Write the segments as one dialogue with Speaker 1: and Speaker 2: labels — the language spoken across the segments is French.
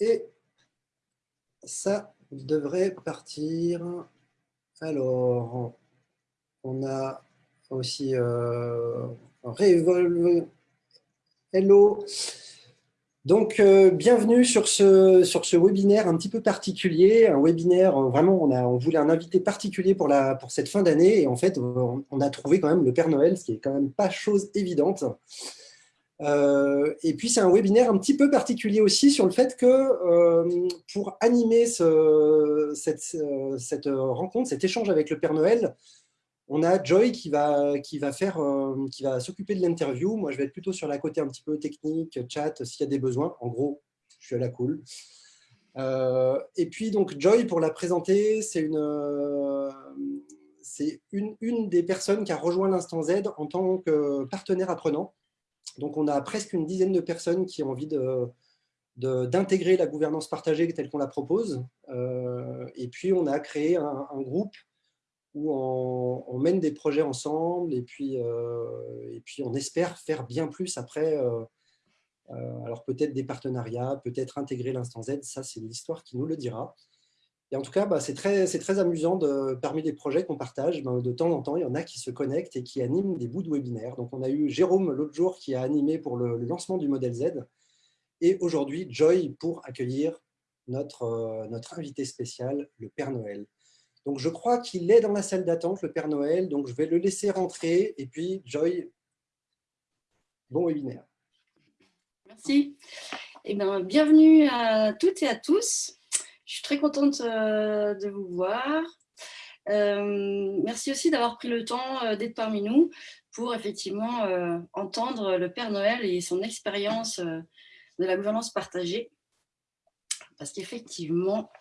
Speaker 1: Et ça devrait partir. Alors, on a aussi euh, Revolve. Hello. Donc, euh, bienvenue sur ce, sur ce webinaire un petit peu particulier, un webinaire, euh, vraiment, on, a, on voulait un invité particulier pour, la, pour cette fin d'année, et en fait, on, a trouvé quand même le Père Noël, ce qui est quand même pas chose évidente. Euh, et puis, c'est un webinaire un petit peu particulier aussi sur le fait que pour animer ce, cette, rencontre, cet échange avec le Père Noël, on a Joy euh, qui va s'occuper de l'interview. Moi, je vais être plutôt sur la côté un petit peu technique, chat, s'il y a des besoins. En gros, je suis à la cool. Euh, et puis, donc, Joy, pour la présenter, euh, c'est une, une, des personnes qui a rejoint l'Instant Z en tant que partenaire apprenant. Donc, on a presque une dizaine de personnes qui ont envie d'intégrer la gouvernance partagée telle qu'on la propose. et puis, on a créé un, groupe où on, mène des projets ensemble et puis, euh, et puis on espère faire bien plus après. Euh, euh, alors peut-être des partenariats, peut-être intégrer l'instant Z, ça c'est l'histoire qui nous le dira. Et en tout cas, bah, c'est très, très amusant, de, parmi les projets qu'on partage, ben, de temps en temps, il y en a qui se connectent et qui animent des bouts de webinaire. Donc on a eu Jérôme l'autre jour qui a animé pour le, lancement du modèle Z, et aujourd'hui Joy pour accueillir notre, notre invité spécial, le Père Noël. Donc, je crois qu'il est dans la salle d'attente, le Père Noël. Donc, je vais le laisser rentrer. Et puis, Joy, bon webinaire.
Speaker 2: Merci. Eh bien, bienvenue à toutes et à tous. Je suis très contente euh, de vous voir. Euh, merci aussi d'avoir pris le temps euh, d'être parmi nous pour effectivement entendre le Père Noël et son expérience de la gouvernance partagée parce qu'effectivement,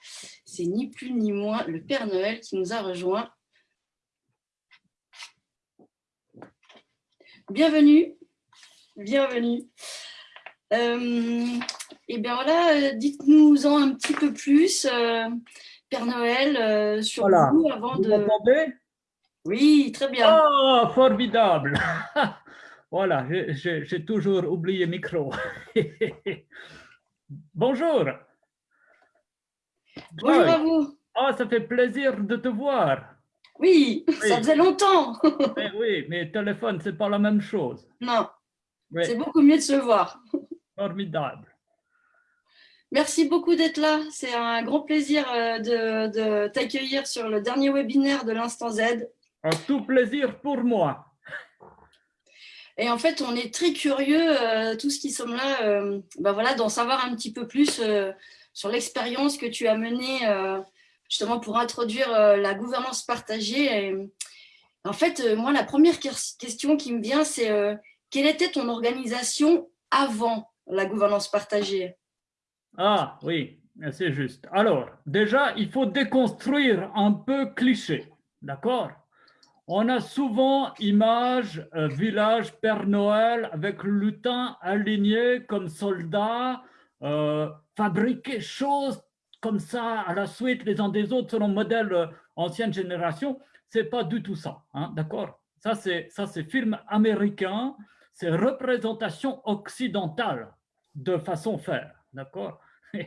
Speaker 2: c'est ni plus ni moins le Père Noël qui nous a rejoints. Bienvenue, bienvenue. Euh, et bien voilà, dites-nous-en un petit peu plus, euh, Père Noël, euh, sur vous avant
Speaker 3: vous de...
Speaker 2: Oui, très bien.
Speaker 3: Oh, formidable Voilà, j'ai toujours oublié micro. Bonjour
Speaker 2: Bonjour à vous.
Speaker 3: Oh, ça fait plaisir de te voir.
Speaker 2: Oui, ça faisait longtemps.
Speaker 3: mais oui, mais téléphone, c'est pas la même chose.
Speaker 2: Non, c'est beaucoup mieux de se voir.
Speaker 3: Formidable.
Speaker 2: Merci beaucoup d'être là. C'est un grand plaisir euh, de, t'accueillir sur le dernier webinaire de l'Instant Z.
Speaker 3: Un tout plaisir pour moi.
Speaker 2: Et en fait, on est très curieux, euh, tous qui sommes là, euh, ben voilà, d'en savoir un petit peu plus sur l'expérience que tu as menée justement pour introduire la gouvernance partagée. en fait, moi, la première question qui me vient, c'est quelle était ton organisation avant la gouvernance partagée?
Speaker 3: Ah oui, c'est juste. Alors, déjà, il faut déconstruire un peu cliché, d'accord? On a souvent image, village, Père Noël avec lutin aligné comme soldat, fabriquer choses comme ça à la suite les uns des autres selon modèle euh, ancienne génération, c'est pas du tout ça, hein, d'accord? Ça c'est ça c'est film américain, c'est représentation occidentale de façon faire, d'accord?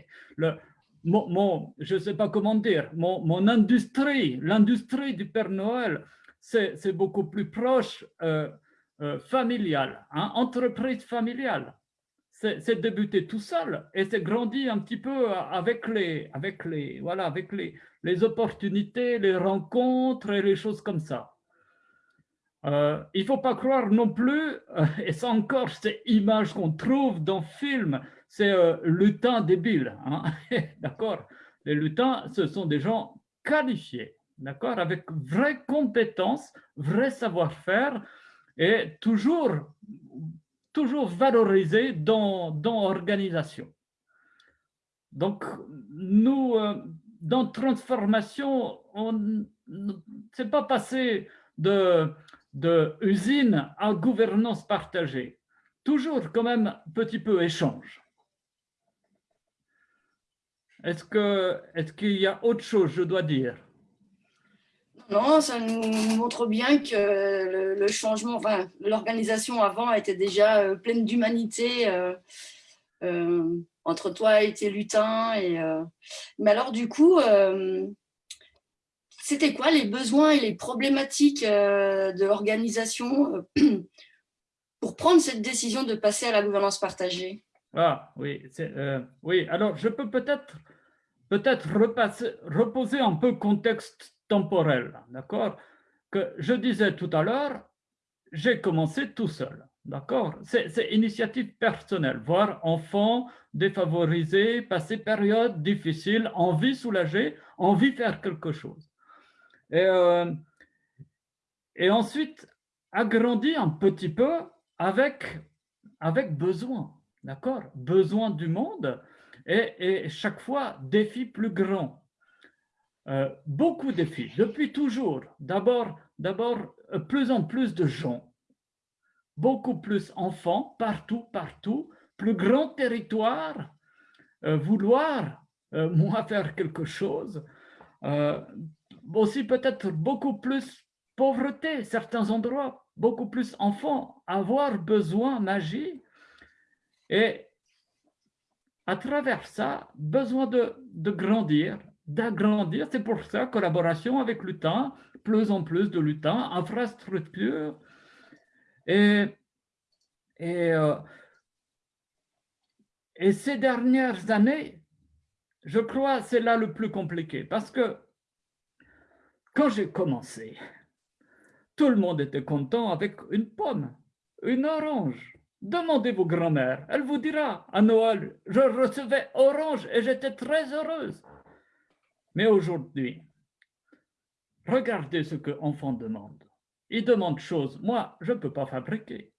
Speaker 3: Mon, mon, je sais pas comment dire, mon, mon industrie, l'industrie du Père Noël, c'est beaucoup plus proche euh, euh, hein, entreprise familiale. C'est débuté tout seul et c'est grandi un petit peu avec les, avec les, voilà, avec les, les opportunités, les rencontres et les choses comme ça. Euh, il ne faut pas croire non plus, euh, et c'est encore ces images qu'on trouve dans le film, c'est euh, lutin débile. Hein? d'accord Les lutins, ce sont des gens qualifiés, d'accord Avec vraie compétence, vrai savoir-faire et toujours toujours valorisé dans, dans l'organisation. Donc, nous, euh, dans transformation, on ne s'est pas passé de, de usine à gouvernance partagée. Toujours quand même un petit peu échange. Est-ce qu'il est y a autre chose, je dois dire?
Speaker 2: Non, ça nous montre bien que le, changement, enfin, l'organisation avant était déjà euh, pleine d'humanité, euh, entre toi et tes lutins. Et, Mais alors, du coup, c'était quoi les besoins et les problématiques de l'organisation pour prendre cette décision de passer à la gouvernance partagée?
Speaker 3: Ah oui, oui. alors je peux peut-être peut-être reposer un peu contexte temporel, d'accord? Que je disais tout à l'heure, j'ai commencé tout seul, d'accord? C'est initiative personnelle, voir enfant défavorisé, passer période difficile, envie soulager, envie faire quelque chose. Et, euh, et ensuite, agrandir un petit peu avec, avec besoin, d'accord? Besoin du monde et, chaque fois, défi plus grand. Euh, beaucoup de défis, depuis toujours. D'abord, d'abord, euh, plus en plus de gens, beaucoup plus enfants, partout, partout, plus grand territoire, euh, vouloir, moi, faire quelque chose. aussi peut-être beaucoup plus pauvreté, certains endroits, beaucoup plus enfants, avoir besoin magie. Et à travers ça, besoin de, grandir, d'agrandir. C'est pour ça, collaboration avec l'UTAN, plus en plus de l'UTAN, infrastructure. Et, euh, et ces dernières années, je crois c'est là le plus compliqué parce que quand j'ai commencé, tout le monde était content avec une pomme, une orange, Demandez vos grand-mères, elle vous dira, à Noël, je recevais orange et j'étais très heureuse. Mais aujourd'hui, regardez ce que enfants demandent. Ils demandent choses, moi, je ne peux pas fabriquer.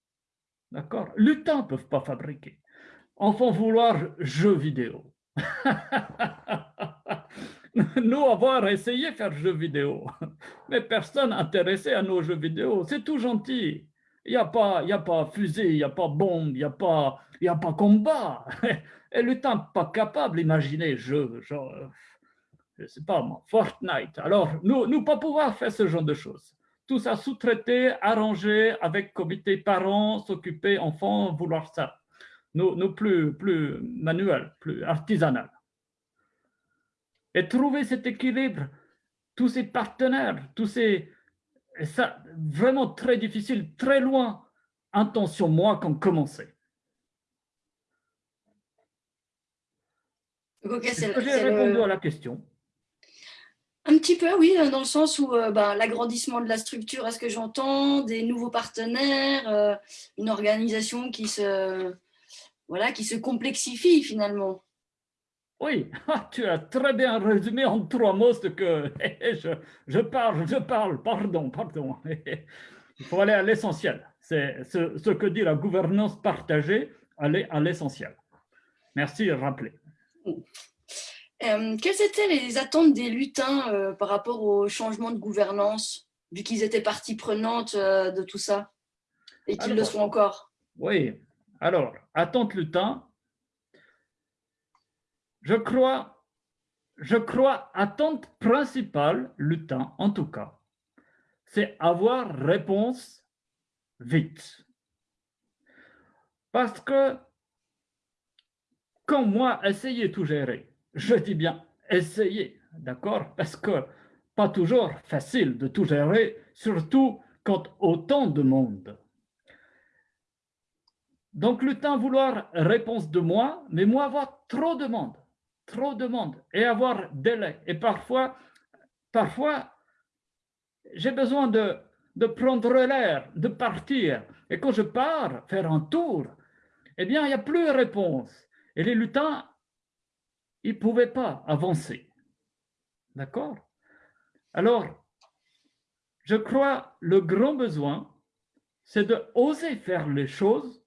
Speaker 3: D'accord? Lutins ne peuvent pas fabriquer. Enfants vouloir jeux vidéo. Nous avoir essayé faire jeux vidéo, mais personne intéressé à nos jeux vidéo. C'est tout gentil. Il n'y a, pas, a pas fusée, il n'y a pas bombe, il n'y a, pas, a pas combat. Et le temps pas capable d'imaginer jeu, genre, je ne sais pas moi, Fortnite. Alors, nous ne pas pouvoir faire ce genre de choses. Tout ça sous-traité, arrangé avec comité parents, s'occuper, enfants, vouloir ça. Nous, nous plus, plus manuel, plus artisanal. Et trouver cet équilibre, tous ces partenaires, tous ces, et ça, vraiment très difficile, très loin. Intention, moi, comme commencer. Est-ce que j'ai répondu à la question?
Speaker 2: Un petit peu, oui, dans le sens où euh, ben, l'agrandissement de la structure, est-ce que j'entends, des nouveaux partenaires, euh, une organisation qui se, voilà, qui se complexifie finalement?
Speaker 3: Oui, ah, tu as très bien résumé en trois mots ce que je, je parle, je parle, pardon, pardon. Il faut aller à l'essentiel. C'est ce, ce, que dit la gouvernance partagée, aller à l'essentiel. Merci de rappeler.
Speaker 2: Euh, quelles étaient les attentes des lutins euh, par rapport au changement de gouvernance, vu qu'ils étaient partie prenante euh, de tout ça et qu'ils le sont encore?
Speaker 3: Oui, alors, attente lutin, je crois, je crois, attente principale, lutin en tout cas, c'est avoir réponse vite. Parce que quand moi, essayer tout gérer, je dis bien essayer, d'accord? Parce que pas toujours facile de tout gérer, surtout quand autant de monde. Donc le vouloir réponse de moi, mais moi avoir trop de monde trop de monde et avoir délai. Et parfois, parfois j'ai besoin de, de prendre l'air, de partir. Et quand je pars faire un tour, eh bien, il n'y a plus de réponse. Et les lutins, ils ne pouvaient pas avancer. D'accord? Alors, je crois le grand besoin, c'est de oser faire les choses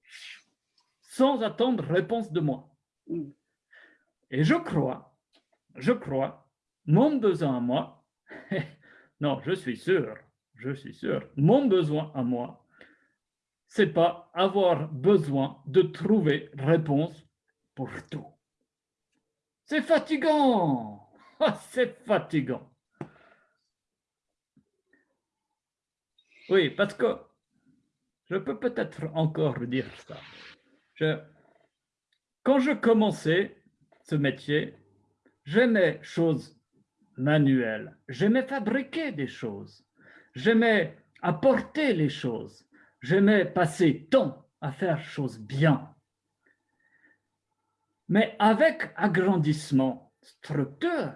Speaker 3: sans attendre réponse de moi. Et je crois, je crois, mon besoin à moi, non, je suis sûr, je suis sûr, mon besoin à moi, c'est pas avoir besoin de trouver réponse pour tout. C'est fatigant, c'est fatigant. Oui, parce que je peux peut-être encore dire ça. Quand je commençais ce métier, j'aimais choses manuelles, j'aimais fabriquer des choses, j'aimais apporter les choses, j'aimais passer temps à faire choses bien. Mais avec agrandissement, structure,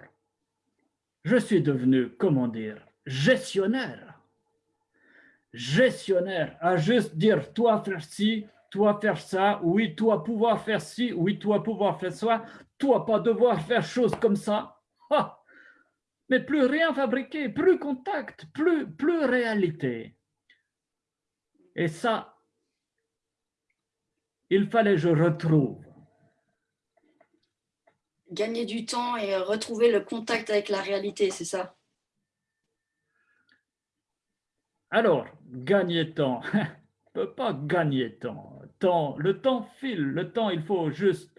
Speaker 3: je suis devenu, comment dire, gestionnaire. Gestionnaire, à juste dire, toi faire ci, toi faire ça, oui, toi pouvoir faire ci, oui, toi pouvoir faire ça, toi pas devoir faire chose comme ça. Mais plus rien fabriqué, plus contact, plus, plus réalité. Et ça, il fallait que je retrouve.
Speaker 2: Gagner du temps et retrouver le contact avec la réalité, c'est ça?
Speaker 3: Alors, gagner temps, ne peut pas gagner temps. temps. Le temps file, le temps, il faut juste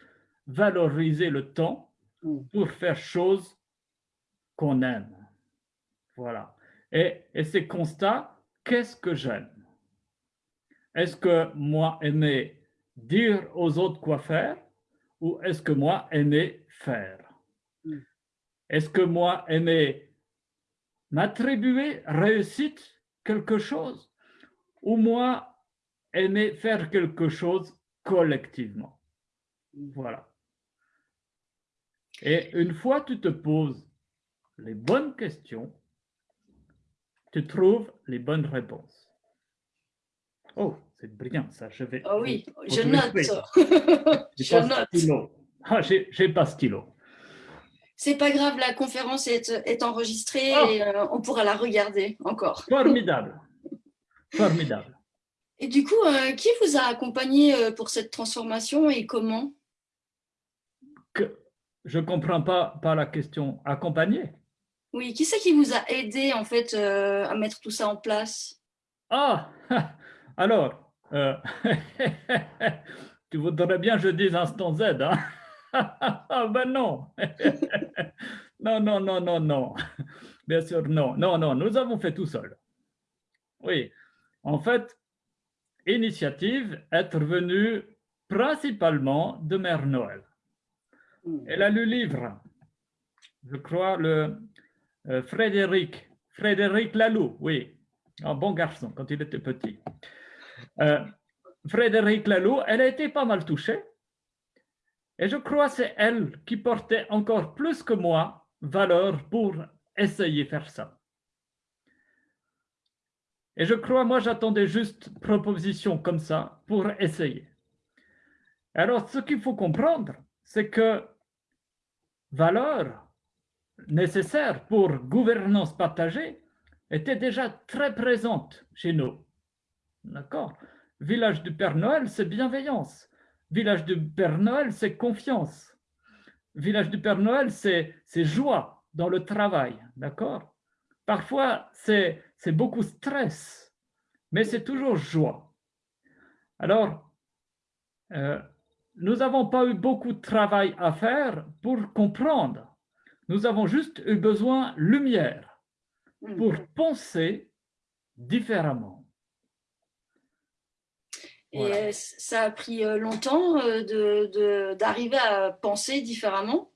Speaker 3: valoriser le temps
Speaker 2: Mm.
Speaker 3: pour faire choses qu'on aime. Voilà. Et, et ces constats, qu'est-ce que j'aime? Est-ce que moi aimer dire aux autres quoi faire ou est-ce que moi aimer faire?
Speaker 2: Mm.
Speaker 3: Est-ce que moi aimer m'attribuer réussite quelque chose ou moi aimer faire quelque chose collectivement? Voilà. Et une fois tu te poses les bonnes questions, tu trouves les bonnes réponses. Oh, c'est brillant ça, je vais...
Speaker 2: Ah oui, je
Speaker 3: je
Speaker 2: note. je
Speaker 3: pas
Speaker 2: note.
Speaker 3: Ah, j'ai pas stylo.
Speaker 2: C'est pas grave, la conférence est, est enregistrée
Speaker 3: Ah.
Speaker 2: et euh, on pourra la regarder encore.
Speaker 3: Formidable. Formidable.
Speaker 2: Et du coup, euh, qui vous a accompagné euh, pour cette transformation et comment?
Speaker 3: Que, je ne comprends pas, pas la question. Accompagner?
Speaker 2: Oui, qui c'est qui vous a aidé en fait euh, à mettre tout ça en place?
Speaker 3: Ah, alors, euh, tu voudrais bien que je dise instant Z, hein? Ah ben non Non, non, non, non, non. Bien sûr, non. Non, non, nous avons fait tout seul. Oui, en fait, initiative est venue principalement de Mère Noël.
Speaker 2: Hmm.
Speaker 3: Elle a le livre, je crois, le euh, Frédéric, Frédéric Laloux, oui, un bon garçon quand il était petit. Euh, Frédéric Laloux, elle a été pas mal touchée. Et je crois que c'est elle qui portait encore plus que moi valeur pour essayer de faire ça. Et je crois, moi, j'attendais juste proposition comme ça pour essayer. Alors, ce qu'il faut comprendre, c'est que valeur nécessaire pour gouvernance partagée était déjà très présente chez nous. D'accord? Village du Père Noël, c'est bienveillance. Village du Père Noël, c'est confiance. Village du Père Noël, c'est joie dans le travail. D'accord? Parfois, c'est beaucoup stress, mais c'est toujours joie. Alors, euh, nous n'avons pas eu beaucoup de travail à faire pour comprendre. Nous avons juste eu besoin de lumière
Speaker 2: Hmm.
Speaker 3: pour penser différemment.
Speaker 2: Et
Speaker 3: Voilà.
Speaker 2: euh, ça a pris euh, longtemps euh, d'arriver à penser différemment?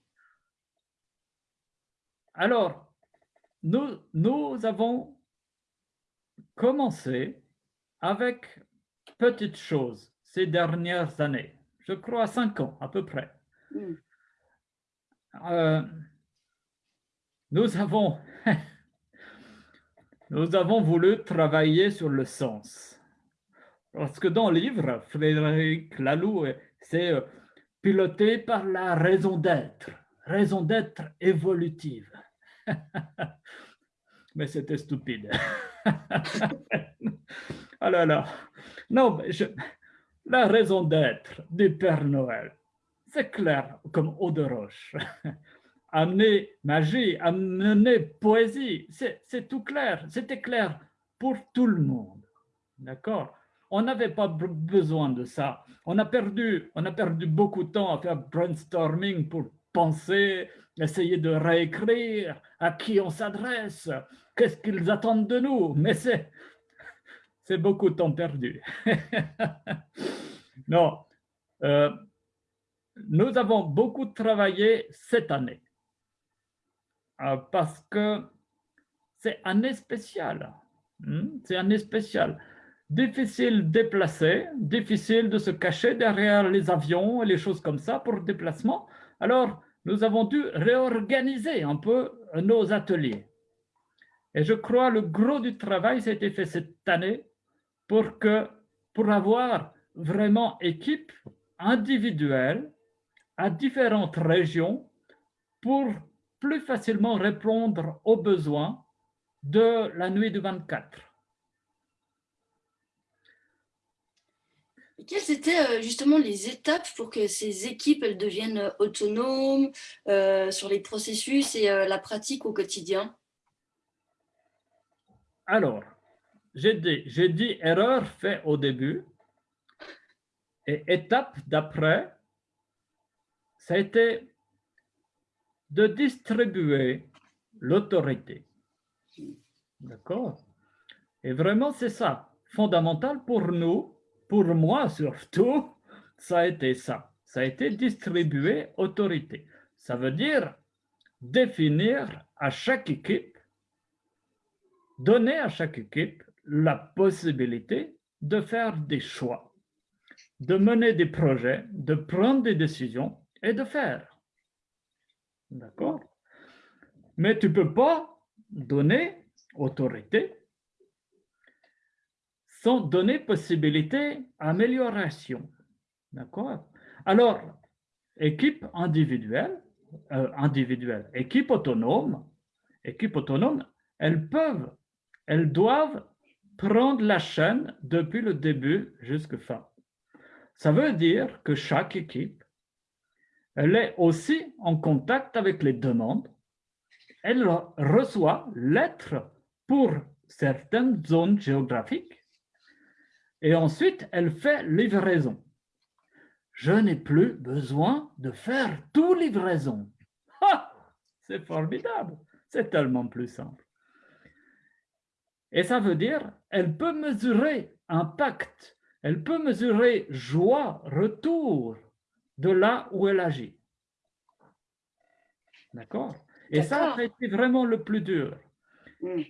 Speaker 3: Alors, nous, nous avons commencé avec petites choses ces dernières années, je crois cinq ans à peu près.
Speaker 2: Hmm.
Speaker 3: Euh, nous avons, nous avons voulu travailler sur le sens. Parce que dans le livre, Frédéric Laloux, c'est euh, piloté par la raison d'être, raison d'être évolutive. Mais c'était stupide. ah là là. Non, mais je- la raison d'être du Père Noël, c'est clair comme eau de roche. Amener magie, amener poésie, c'est tout clair. C'était clair pour tout le monde. D'accord? On n'avait pas besoin de ça. On a, perdu, on a perdu beaucoup de temps à faire brainstorming pour penser, essayer de réécrire à qui on s'adresse, qu'est-ce qu'ils attendent de nous. Mais c'est c'est beaucoup de temps perdu. non, euh, nous avons beaucoup travaillé cette année euh, parce que c'est année spéciale. Hmm, c'est année spéciale. Difficile de déplacer, difficile de se cacher derrière les avions et les choses comme ça pour déplacement. Alors, nous avons dû réorganiser un peu nos ateliers. Et je crois le gros du travail, ça a été fait cette année pour, que, pour avoir vraiment équipe individuelle à différentes régions pour plus facilement répondre aux besoins de la nuit du 24.
Speaker 2: quelles étaient euh, justement les étapes pour que ces équipes elles deviennent autonomes euh, sur les processus et euh, la pratique au quotidien?
Speaker 3: Alors, j'ai dit, dit erreur faite au début et étape d'après, ça a été de distribuer l'autorité. D'accord? Et vraiment, c'est ça, fondamental pour nous, pour moi surtout, ça a été ça. Ça a été distribuer autorité. Ça veut dire définir à chaque équipe, donner à chaque équipe la possibilité de faire des choix, de mener des projets, de prendre des décisions et de faire. D'accord? Mais tu ne peux pas donner autorité sans donner possibilité d'amélioration. D'accord? Alors, équipe individuelle, euh, individuelle, équipe autonome, équipe autonome, elles peuvent, elles doivent prendre la chaîne depuis le début jusqu'à fin. Ça veut dire que chaque équipe, elle est aussi en contact avec les demandes. Elle reçoit lettres pour certaines zones géographiques et ensuite elle fait livraison. Je n'ai plus besoin de faire tout livraison. C'est formidable, c'est tellement plus simple. Et ça veut dire, elle peut mesurer impact, elle peut mesurer joie, retour de là où elle agit. D'accord? Et ça, a été vraiment le plus dur. Mm.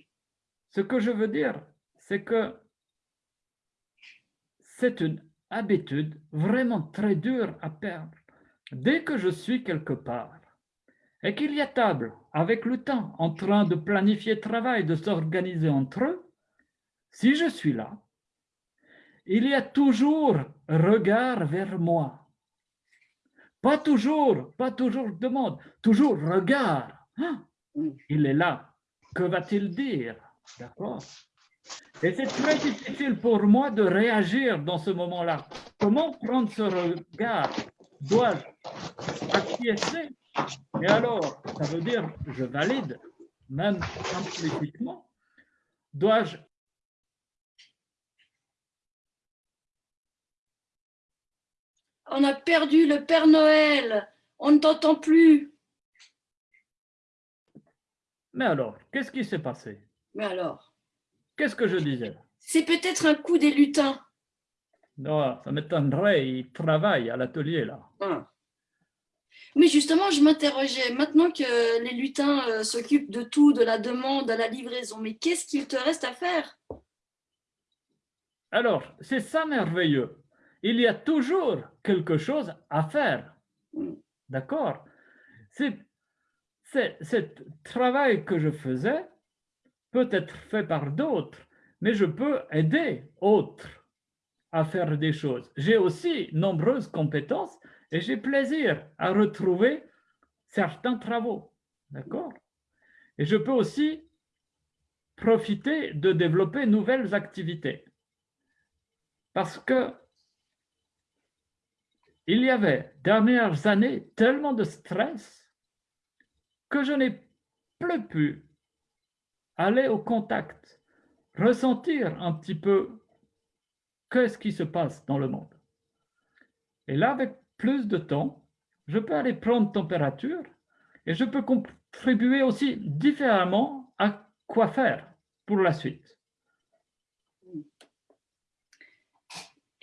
Speaker 3: Ce que je veux dire, c'est que c'est une habitude vraiment très dure à perdre. Dès que je suis quelque part et qu'il y a table avec le temps en train de planifier le travail, de s'organiser entre eux, si je suis là, il y a toujours regard vers moi. Pas toujours, pas toujours demande, toujours regard. Hein? Il est là. Que va-t-il dire? D'accord Et c'est très difficile pour moi de réagir dans ce moment-là. Comment prendre ce regard? Dois-je acquiescer? Et alors, ça veut dire, je valide, même implicitement. Dois-je
Speaker 2: On a perdu le Père Noël. On ne t'entend plus.
Speaker 3: Mais alors, qu'est-ce qui s'est passé?
Speaker 2: Mais alors?
Speaker 3: Qu'est-ce que je disais?
Speaker 2: C'est peut-être un coup des lutins.
Speaker 3: Non, ça m'étonnerait, ils travaillent à l'atelier là.
Speaker 2: Ah. Mais justement, je m'interrogeais, maintenant que les lutins euh, s'occupent de tout, de la demande à la livraison, mais qu'est-ce qu'il te reste à faire?
Speaker 3: Alors, c'est ça merveilleux. Il y a toujours quelque chose à faire. Mm. D'accord? C'est ce travail que je faisais peut être fait par d'autres, mais je peux aider autres à faire des choses. J'ai aussi nombreuses compétences et j'ai plaisir à retrouver certains travaux. D'accord? Et je peux aussi profiter de développer nouvelles activités. Parce que il y avait dernières années tellement de stress que je n'ai plus pu aller au contact, ressentir un petit peu qu'est-ce qui se passe dans le monde. Et là, avec plus de temps, je peux aller prendre température et je peux contribuer aussi différemment à quoi faire pour la suite.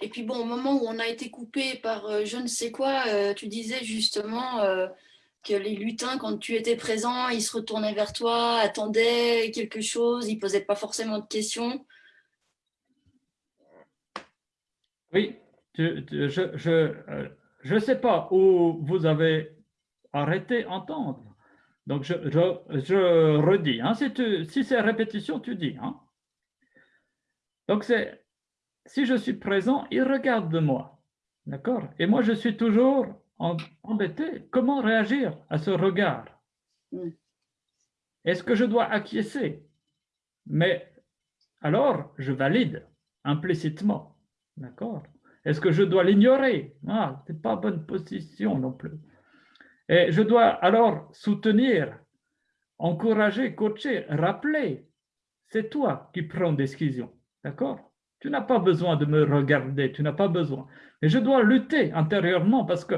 Speaker 2: Et puis bon, au moment où on a été coupé par euh, je ne sais quoi, euh, tu disais justement euh, que les lutins, quand tu étais présent, ils se retournaient vers toi, attendaient quelque chose, ils ne posaient pas forcément de questions.
Speaker 3: Oui, je ne sais pas où vous avez arrêté d'entendre. Donc, je, je, redis. Hein, si, si c'est répétition, tu dis. Hein. Donc, c'est si je suis présent, il regarde de moi. D'accord? Et moi, je suis toujours embêté. Comment réagir à ce regard? Est-ce que je dois acquiescer? Mais alors, je valide implicitement. D'accord? Est-ce que je dois l'ignorer? Ah, ce n'est pas bonne position non plus. Et je dois alors soutenir, encourager, coacher, rappeler. C'est toi qui prends décision. D'accord? Tu n'as pas besoin de me regarder, tu n'as pas besoin. Mais je dois lutter intérieurement parce que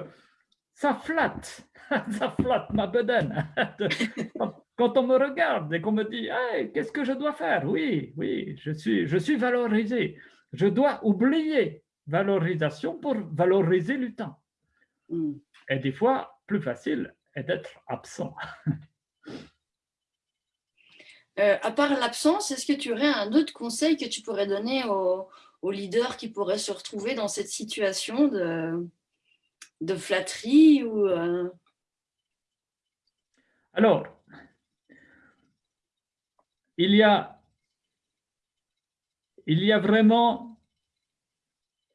Speaker 3: ça flatte, ça flatte ma bedaine. Quand on me regarde et qu'on me dit hey, qu'est-ce que je dois faire? Oui, oui, je suis, je suis valorisé. Je dois oublier valorisation pour valoriser le temps. Mm. Et des fois, plus facile est d'être absent.
Speaker 2: Euh, à part l'absence, est-ce que tu aurais un autre conseil que tu pourrais donner aux, leaders qui pourraient se retrouver dans cette situation de, flatterie ou, euh?
Speaker 3: Alors, il y a, il y a vraiment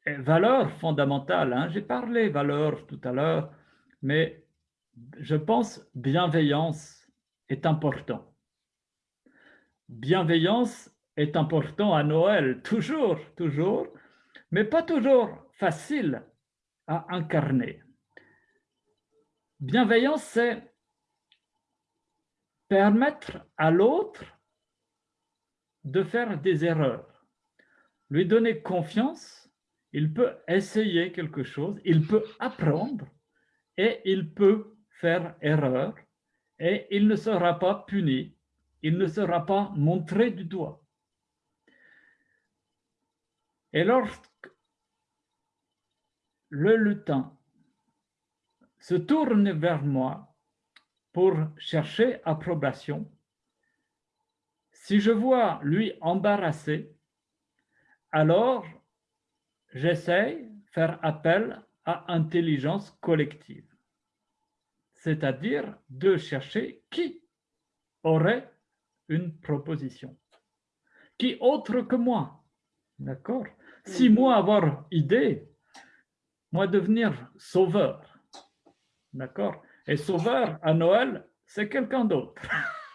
Speaker 3: valeur fondamentale. Hein. J'ai parlé valeur tout à l'heure, mais je pense bienveillance est important bienveillance est important à Noël, toujours, toujours, mais pas toujours facile à incarner. Bienveillance, c'est permettre à l'autre de faire des erreurs, lui donner confiance, il peut essayer quelque chose, il peut apprendre et il peut faire erreur et il ne sera pas puni il ne sera pas montré du doigt. Et lorsque le lutin se tourne vers moi pour chercher approbation, si je vois lui embarrassé, alors j'essaye de faire appel à intelligence collective, c'est-à-dire de chercher qui aurait une proposition. Qui autre que moi D'accord? Si moi avoir idée, moi devenir sauveur. D'accord? Et sauveur à Noël, c'est quelqu'un d'autre.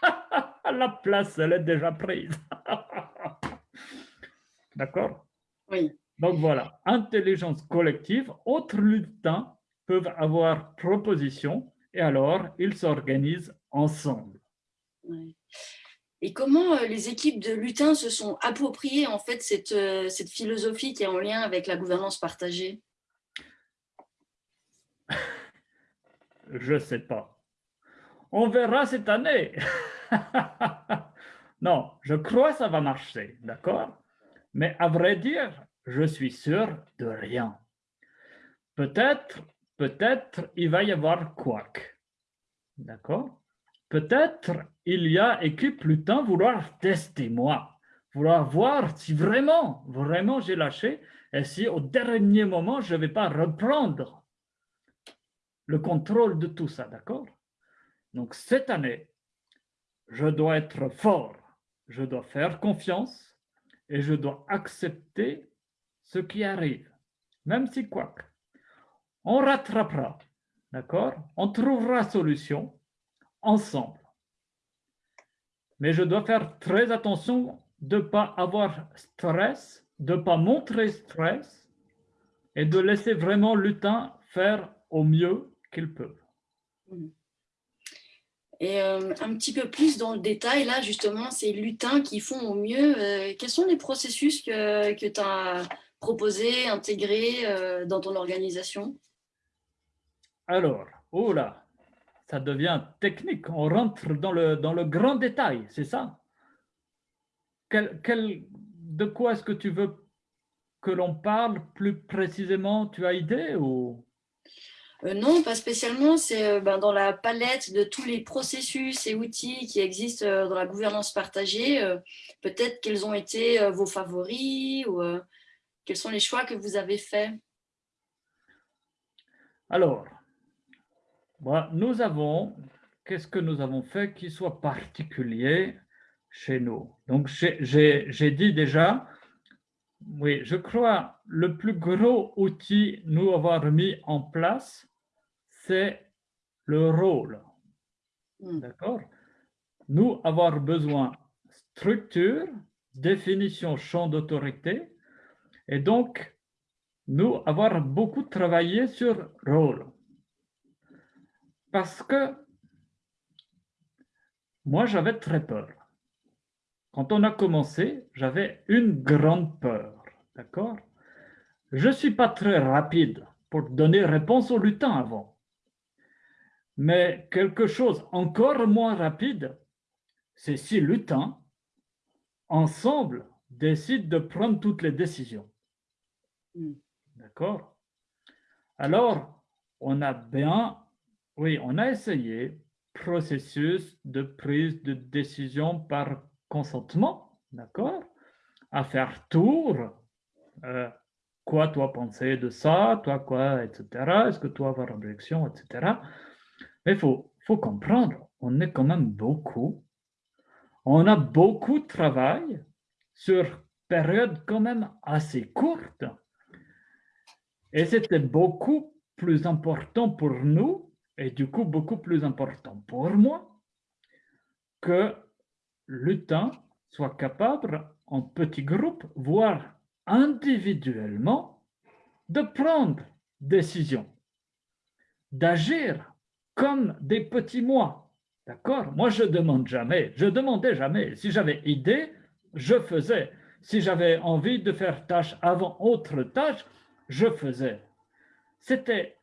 Speaker 3: La place, elle est déjà prise. D'accord?
Speaker 2: Oui.
Speaker 3: Donc voilà, intelligence collective, autres lutins peuvent avoir proposition et alors ils s'organisent ensemble.
Speaker 2: Oui. Et comment euh, les équipes de lutins se sont appropriées en fait cette, euh, philosophie qui est en lien avec la gouvernance partagée?
Speaker 3: Je ne sais pas. On verra cette année. non, je crois que ça va marcher, d'accord? Mais à vrai dire, je suis sûr de rien. Peut-être, peut-être il va y avoir quoi D'accord? Peut-être il y a équipe temps vouloir tester moi, vouloir voir si vraiment, vraiment j'ai lâché et si au dernier moment je ne vais pas reprendre le contrôle de tout ça, d'accord? Donc cette année, je dois être fort, je dois faire confiance et je dois accepter ce qui arrive, même si quoi. On rattrapera, d'accord? On trouvera solution ensemble. Mais je dois faire très attention de ne pas avoir stress, de ne pas montrer stress et de laisser vraiment lutin faire au mieux qu'ils peuvent.
Speaker 2: Et euh, un petit peu plus dans le détail, là justement, ces lutins qui font au mieux. Euh, quels sont les processus que, que tu as proposés, intégrés euh, dans ton organisation?
Speaker 3: Alors, oh là, ça devient technique. On rentre dans le, dans le grand détail, c'est ça? Quel, quel, De quoi est-ce que tu veux que l'on parle plus précisément? Tu as idée ou?
Speaker 2: Euh, non, pas spécialement. C'est euh, ben, dans la palette de tous les processus et outils qui existent euh, dans la gouvernance partagée. Peut-être quels ont été vos favoris ou quels sont les choix que vous avez faits?
Speaker 3: Alors, nous avons, qu'est-ce que nous avons fait qui soit particulier chez nous? Donc, j'ai dit déjà, oui, je crois le plus gros outil nous avoir mis en place, c'est le rôle. Hmm. D'accord? Nous avoir besoin structure, définition champ d'autorité, et donc nous avoir beaucoup travaillé sur rôle. Parce que moi, j'avais très peur. Quand on a commencé, j'avais une grande peur. D'accord? Je ne suis pas très rapide pour donner réponse au lutin avant. Mais quelque chose encore moins rapide, c'est si lutin, ensemble, décide de prendre toutes les décisions. Hmm. D'accord? Alors, on a bien, oui, on a essayé processus de prise de décision par consentement, d'accord À faire tour, euh, quoi toi penser de ça, toi quoi, etc. Est-ce que toi avoir objection, etc. Mais il faut, faut comprendre, on est quand même beaucoup. On a beaucoup de travail sur période quand même assez courte. Et c'était beaucoup plus important pour nous, et du coup beaucoup plus important pour moi, que temps soit capable, en petits groupes, voire individuellement, de prendre décision, d'agir comme des petits moi. D'accord? Moi, je demande jamais, je demandais jamais. Si j'avais idée, je faisais. Si j'avais envie de faire tâche avant autre tâche, je faisais. C'était,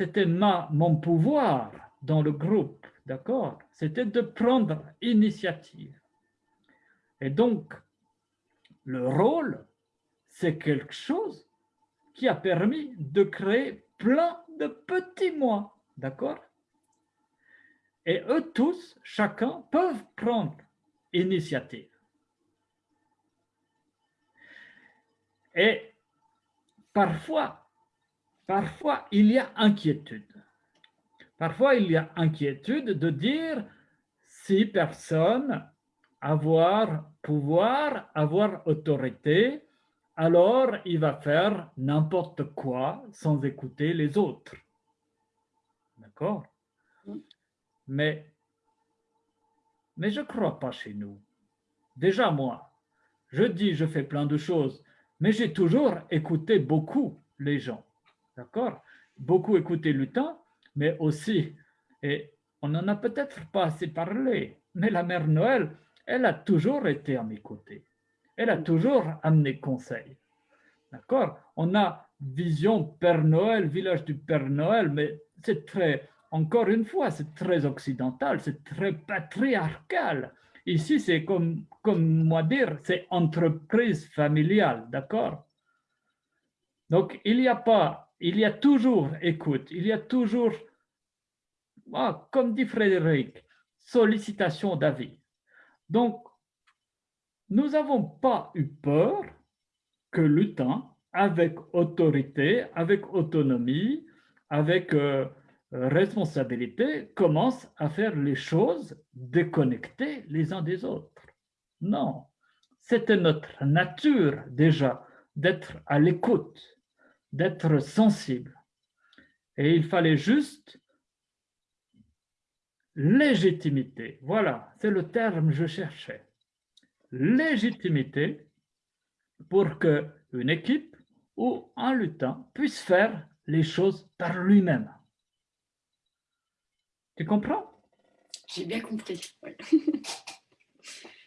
Speaker 3: c'était mon pouvoir dans le groupe, d'accord? C'était de prendre initiative. Et donc, le rôle, c'est quelque chose qui a permis de créer plein de petits moi, d'accord? Et eux tous, chacun, peuvent prendre initiative. Et parfois, parfois, il y a inquiétude. Parfois, il y a inquiétude de dire si personne avoir pouvoir, avoir autorité, alors il va faire n'importe quoi sans écouter les autres. D'accord? Mais, mais je ne crois pas chez nous. Déjà moi, je dis je fais plein de choses, mais j'ai toujours écouté beaucoup les gens. D'accord? Beaucoup écouté le temps, mais aussi, et on n'en a peut-être pas assez parlé, mais la mère Noël, elle a toujours été à mes côtés. Elle a toujours amené conseil. D'accord? On a vision Père Noël, village du Père Noël, mais c'est très, encore une fois, c'est très occidental, c'est très patriarcal. Ici, c'est comme, comme moi dire, c'est entreprise familiale, d'accord? Donc, il n'y a pas, il y a toujours écoute, il y a toujours, ah, comme dit Frédéric, sollicitation d'avis. Donc, nous n'avons pas eu peur que temps, avec autorité, avec autonomie, avec euh, responsabilité, commence à faire les choses déconnectées les uns des autres. Non, c'était notre nature déjà d'être à l'écoute, d'être sensible. Et il fallait juste légitimité. Voilà, c'est le terme que je cherchais. Légitimité pour qu'une équipe ou un lutin puisse faire les choses par lui-même. Tu comprends?
Speaker 2: J'ai bien compris.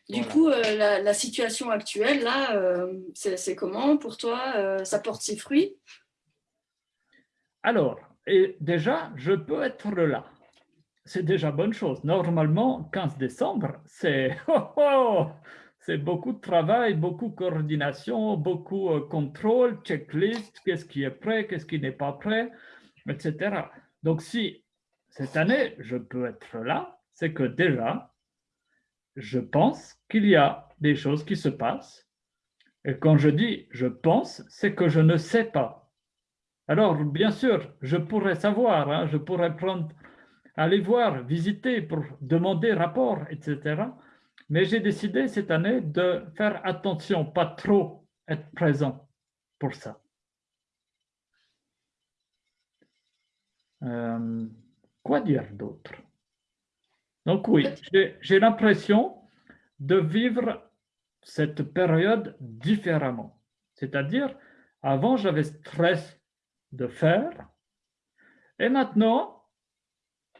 Speaker 2: du coup, euh, la, situation actuelle, là, euh, c'est comment pour toi euh, Ça porte ses fruits?
Speaker 3: Alors, et déjà, je peux être là c'est déjà bonne chose. Normalement, 15 décembre, c'est oh, oh, c'est beaucoup de travail, beaucoup de coordination, beaucoup de contrôle, checklist, qu'est-ce qui est prêt, qu'est-ce qui n'est pas prêt, etc. Donc, si cette année, je peux être là, c'est que déjà, je pense qu'il y a des choses qui se passent. Et quand je dis je pense, c'est que je ne sais pas. Alors, bien sûr, je pourrais savoir, hein, je pourrais prendre, aller voir, visiter pour demander rapport, etc. Mais j'ai décidé cette année de faire attention, pas trop être présent pour ça. Euh, quoi dire d'autre? Donc oui, j'ai l'impression de vivre cette période différemment. C'est-à-dire, avant, j'avais stress de faire, et maintenant,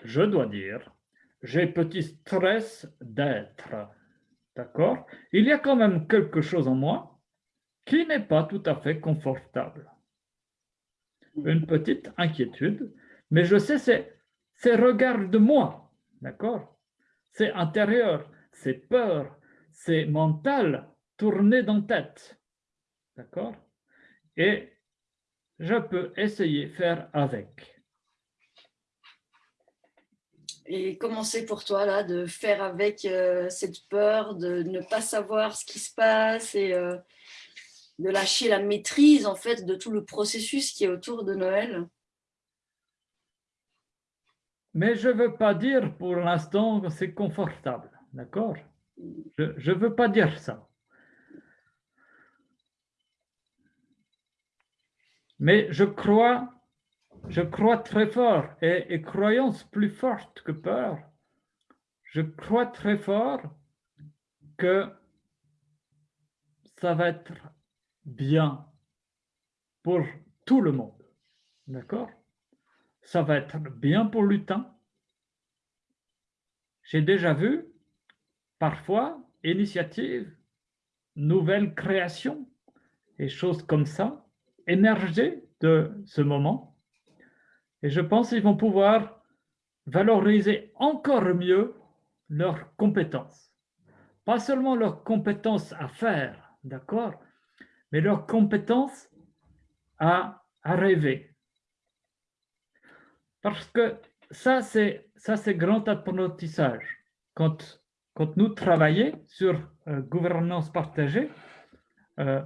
Speaker 3: je dois dire, j'ai petit stress d'être. D'accord? Il y a quand même quelque chose en moi qui n'est pas tout à fait confortable. Une petite inquiétude, mais je sais, c'est, regard de moi. D'accord? C'est intérieur, c'est peur, c'est mental, tourné dans tête. D'accord? Et je peux essayer faire avec.
Speaker 2: Et comment c'est pour toi là de faire avec euh, cette peur de ne pas savoir ce qui se passe et euh, de lâcher la maîtrise en fait de tout le processus qui est autour de Noël?
Speaker 3: Mais je ne veux pas dire pour l'instant que c'est confortable, d'accord? Je ne veux pas dire ça. Mais je crois je crois très fort, et, croyance plus forte que peur, je crois très fort que ça va être bien pour tout le monde. D'accord? Ça va être bien pour l'utin. J'ai déjà vu parfois initiatives, nouvelles créations et choses comme ça émerger de ce moment et je pense qu'ils vont pouvoir valoriser encore mieux leurs compétences. Pas seulement leurs compétences à faire, d'accord, mais leurs compétences à, à rêver. Parce que ça, c'est ça c'est grand apprentissage. Quand, quand nous travaillons sur euh, gouvernance partagée, euh,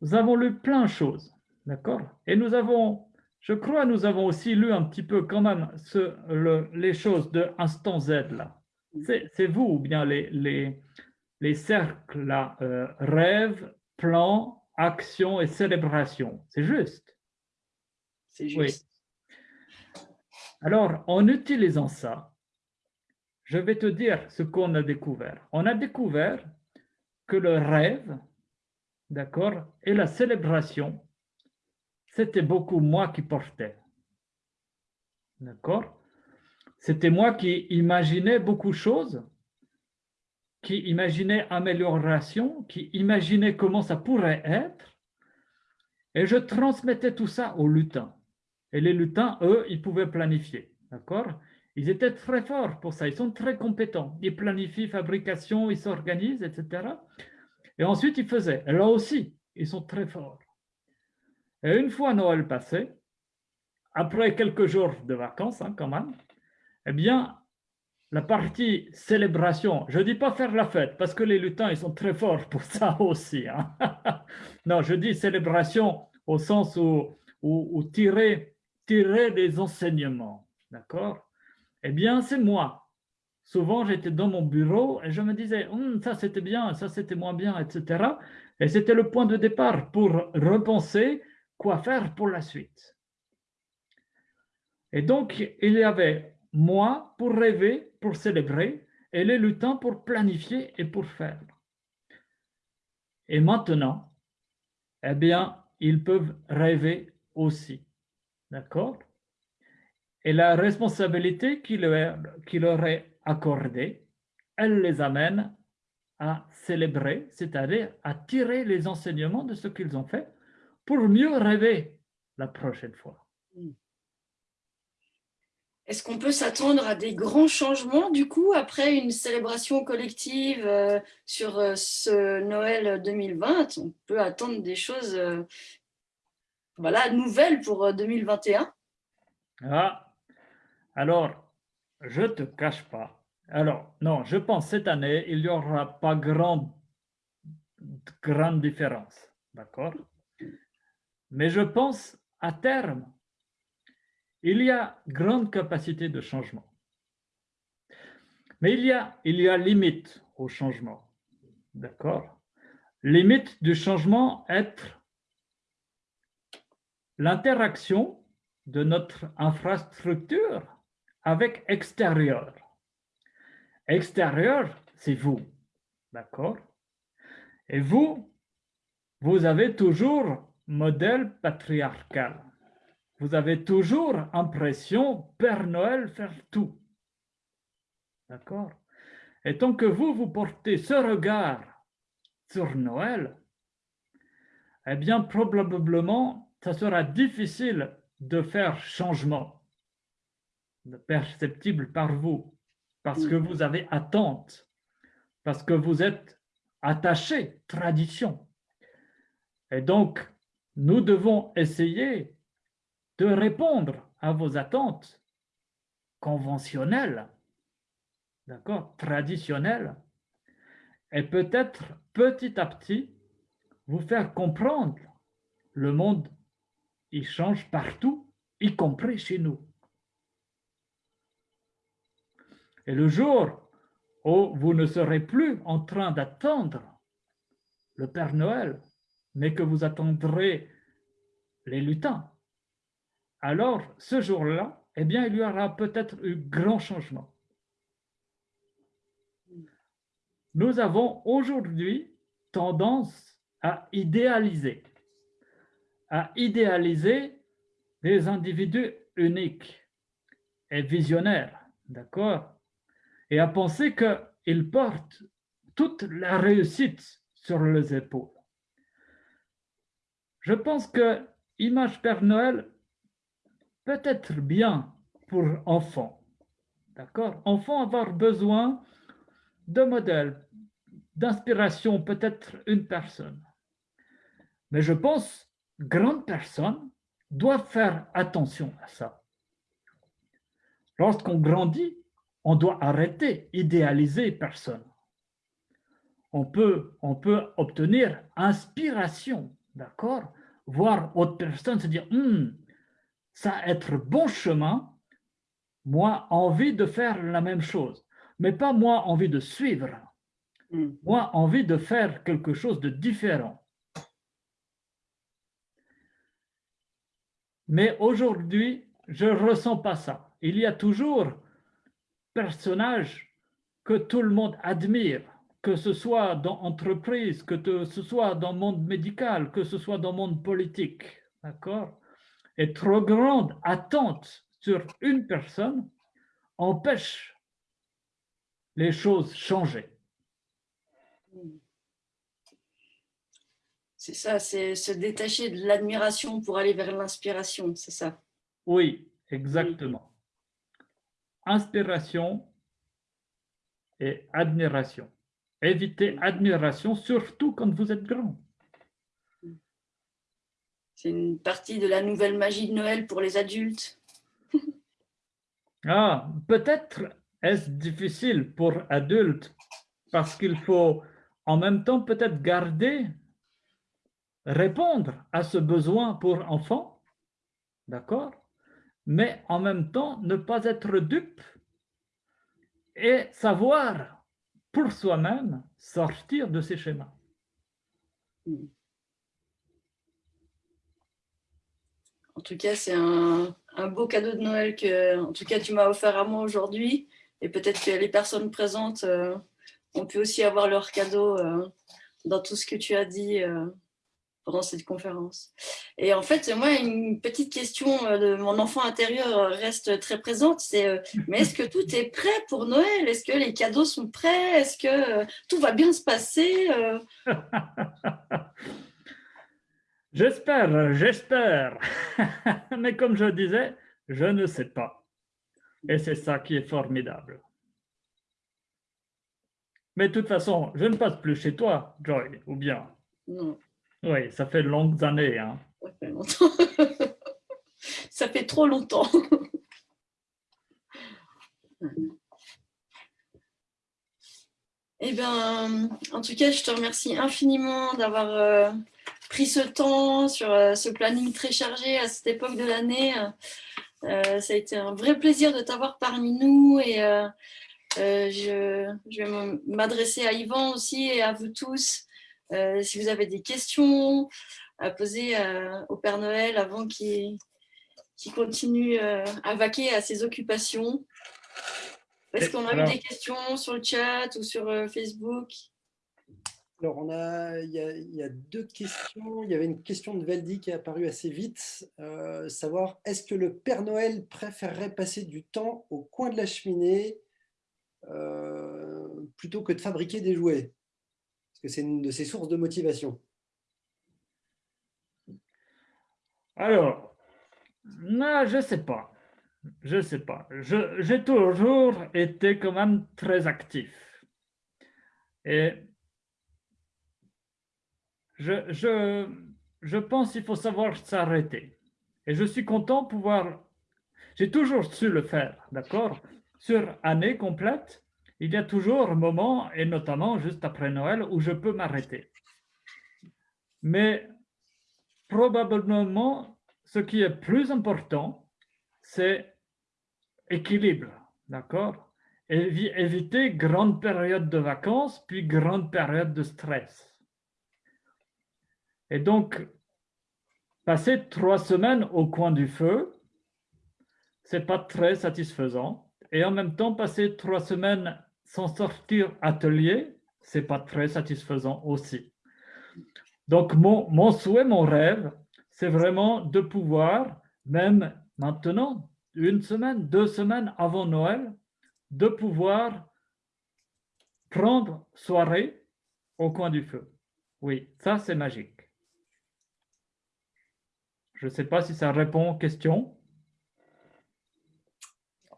Speaker 3: nous avons lu plein de choses, d'accord? Et nous avons je crois nous avons aussi lu un petit peu quand même les choses de instant Z là. C'est vous ou bien les, les, les cercles là, euh, rêve, plan, action et célébration. C'est juste.
Speaker 2: C'est juste.
Speaker 3: Alors, en utilisant ça, je vais te dire ce qu'on a découvert. On a découvert que le rêve, d'accord, et la célébration c'était beaucoup moi qui portais. D'accord C'était moi qui imaginais beaucoup de choses, qui imaginais amélioration, qui imaginais comment ça pourrait être, et je transmettais tout ça aux lutins. Et les lutins, eux, ils pouvaient planifier. D'accord? Ils étaient très forts pour ça, ils sont très compétents. Ils planifient fabrication, ils s'organisent, etc. Et ensuite, ils faisaient. Là aussi, ils sont très forts. Et une fois Noël passé, après quelques jours de vacances hein, quand même, eh bien, la partie célébration, je ne dis pas faire la fête, parce que les lutins, ils sont très forts pour ça aussi. Hein. non, je dis célébration au sens où, où, tirer, tirer des enseignements. D'accord? Eh bien, c'est moi. Souvent, j'étais dans mon bureau et je me disais, hum, ça c'était bien, ça c'était moins bien, etc. Et c'était le point de départ pour repenser quoi faire pour la suite. Et donc, il y avait moi pour rêver, pour célébrer, et les lutins pour planifier et pour faire. Et maintenant, eh bien, ils peuvent rêver aussi. D'accord. Et la responsabilité qui leur est accordée, elle les amène à célébrer, c'est-à-dire à tirer les enseignements de ce qu'ils ont fait pour mieux rêver la prochaine fois.
Speaker 2: Est-ce qu'on peut s'attendre à des grands changements du coup après une célébration collective euh, sur euh, ce Noël 2020 On peut attendre des choses euh, voilà, nouvelles pour 2021
Speaker 3: Ah, alors, je ne te cache pas. Alors, non, je pense cette année, il n'y aura pas grande, grande différence. D'accord? Mais je pense à terme, il y a grande capacité de changement. Mais il y a, il y a limite au changement. D'accord? Limite du changement être l'interaction de notre infrastructure avec extérieur. Extérieur, c'est vous. D'accord? Et vous, vous avez toujours modèle patriarcal vous avez toujours impression Père Noël faire tout. D'accord? Et tant que vous, vous portez ce regard sur Noël, eh bien, probablement, ça sera difficile de faire changement perceptible par vous, parce que vous avez attente, parce que vous êtes attaché, tradition. Et donc, nous devons essayer de répondre à vos attentes conventionnelles, d'accord, traditionnelles, et peut-être petit à petit vous faire comprendre le monde, il change partout, y compris chez nous. Et le jour où vous ne serez plus en train d'attendre le Père Noël, mais que vous attendrez les lutins, alors ce jour-là, eh bien, il y aura peut-être un grand changement. Nous avons aujourd'hui tendance à idéaliser, à idéaliser des individus uniques et visionnaires, d'accord? Et à penser qu'ils portent toute la réussite sur les épaules. Je pense que Image Père Noël peut être bien pour enfants. D'accord? Enfants avoir besoin de modèles, d'inspiration, peut-être une personne. Mais je pense grande personne doit faire attention à ça. Lorsqu'on grandit, on doit arrêter idéaliser personne. On peut, on peut obtenir inspiration, d'accord Voir autre personne se dire, hum, ça être bon chemin, moi, envie de faire la même chose, mais pas moi, envie de suivre. Hmm. Moi, envie de faire quelque chose de différent. Mais aujourd'hui, je ne ressens pas ça. Il y a toujours personnages que tout le monde admire, que ce soit dans l'entreprise, que ce soit dans le monde médical, que ce soit dans le monde politique. D'accord? Et trop grande attente sur une personne empêche les choses changer.
Speaker 2: C'est ça, c'est se détacher de l'admiration pour aller vers l'inspiration, c'est ça
Speaker 3: Oui, exactement. Inspiration et admiration. Évitez admiration, surtout quand vous êtes grand.
Speaker 2: C'est une partie de la nouvelle magie de Noël pour les adultes.
Speaker 3: ah, peut-être est-ce difficile pour adultes parce qu'il faut en même temps peut-être garder, répondre à ce besoin pour enfants, d'accord Mais en même temps, ne pas être dupe et savoir pour soi-même sortir de ces schémas. Hmm.
Speaker 2: En tout cas, c'est un, beau cadeau de Noël que en tout cas, tu m'as offert à moi aujourd'hui. Et peut-être que les personnes présentes euh, ont pu aussi avoir leur cadeau euh, dans tout ce que tu as dit euh, pendant cette conférence. Et en fait, moi, une petite question de mon enfant intérieur reste très présente, c'est mais est-ce que tout est prêt pour Noël? Est-ce que les cadeaux sont prêts? Est-ce que tout va bien se passer
Speaker 3: J'espère, j'espère. Mais comme je disais, je ne sais pas. Et c'est ça qui est formidable. Mais de toute façon, je ne passe plus chez toi, Joy, ou bien?
Speaker 2: Non,
Speaker 3: Oui, ça fait longues années. Hein.
Speaker 2: ça fait longtemps. ça fait trop longtemps. Eh bien, en tout cas, je te remercie infiniment d'avoir euh, pris ce temps sur euh, ce planning très chargé à cette époque de l'année. Euh, ça a été un vrai plaisir de t'avoir parmi nous et je, je vais m'adresser à Yvan aussi et à vous tous. Euh, si vous avez des questions à poser euh, au Père Noël avant qu'il continue euh, à vaquer à ses occupations. Est-ce qu'on a eu des questions sur le chat ou sur euh, Facebook?
Speaker 1: Alors, on a, il, y a, il y a deux questions. Il y avait une question de Valdi qui est apparue assez vite. euh, savoir, est-ce que le Père Noël préférerait passer du temps au coin de la cheminée euh, plutôt que de fabriquer des jouets? Parce que c'est une de ses sources de motivation.
Speaker 3: Alors, non, je ne sais pas. Je ne sais pas. J'ai toujours été quand même très actif. Et je, je, je pense qu'il faut savoir s'arrêter. Et je suis content de pouvoir... J'ai toujours su le faire, d'accord Sur année complète, il y a toujours un moment, et notamment juste après Noël, où je peux m'arrêter. Mais probablement, ce qui est plus important, c'est équilibre, d'accord? Évi- Éviter grande période de vacances, puis grande période de stress. Et donc, passer trois semaines au coin du feu, c'est pas très satisfaisant. Et en même temps, passer trois semaines sans sortir atelier, c'est pas très satisfaisant aussi. Donc, mon, mon souhait, mon rêve, c'est vraiment de pouvoir, même maintenant, une semaine, deux semaines avant Noël, de pouvoir prendre soirée au coin du feu. Oui, ça c'est magique. Je ne sais pas si ça répond aux questions.